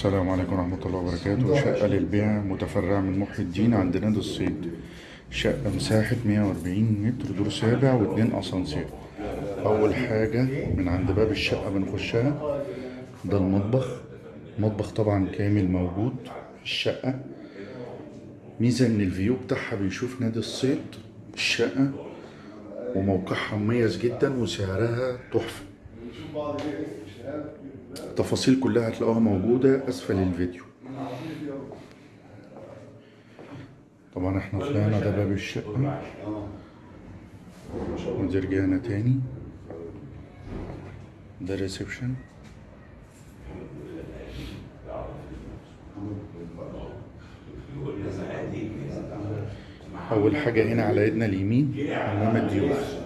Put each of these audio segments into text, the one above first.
السلام عليكم ورحمة الله وبركاته. شقة للبيع متفرعة من محي الدين عند نادي الصيد. شقة مساحة 140 متر دور سابع واتنين أسانسير. أول حاجة من عند باب الشقة بنخشها ده المطبخ. مطبخ طبعا كامل موجود. في الشقة ميزة إن الفيو بتاعها بيشوف نادي الصيد الشقة وموقعها مميز جدا وسعرها تحفة. التفاصيل كلها هتلاقوها موجودة أسفل الفيديو. طبعا إحنا طلعنا ده باب الشقة. ودي رجعنا تاني. ده ريسبشن أول حاجة هنا على يدنا اليمين حمام الضيوف.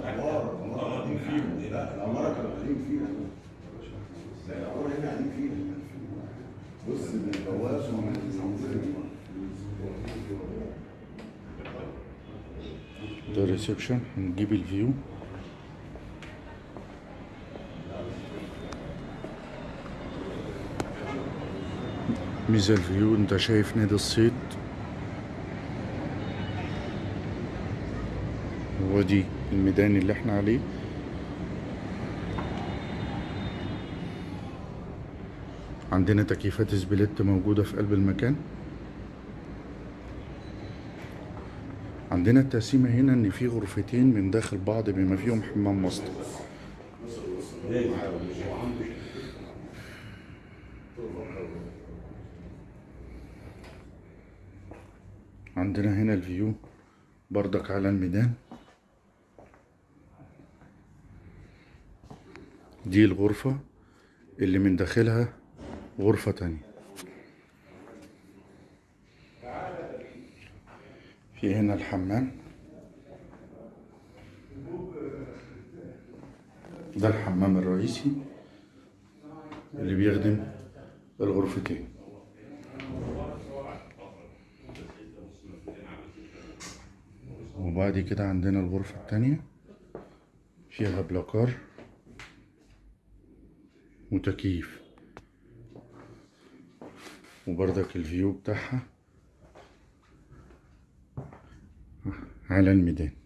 ده reception هنجيب ال view ميزة ال view انت شايف نادي الصيد ودي الميدان اللي إحنا عليه. عندنا تكييفات split موجودة في قلب المكان. عندنا التقسيمة هنا إن في غرفتين من داخل بعض بما فيهم حمام مصدر عندنا هنا الفيو بردك على الميدان. دي الغرفة اللي من داخلها غرفة تانية. في هنا الحمام. ده الحمام الرئيسي اللي بيخدم الغرفتين. وبعد كده عندنا الغرفة التانية. فيها بلاكار وتكييف. وبردك الفيو بتاعها. على الميدان.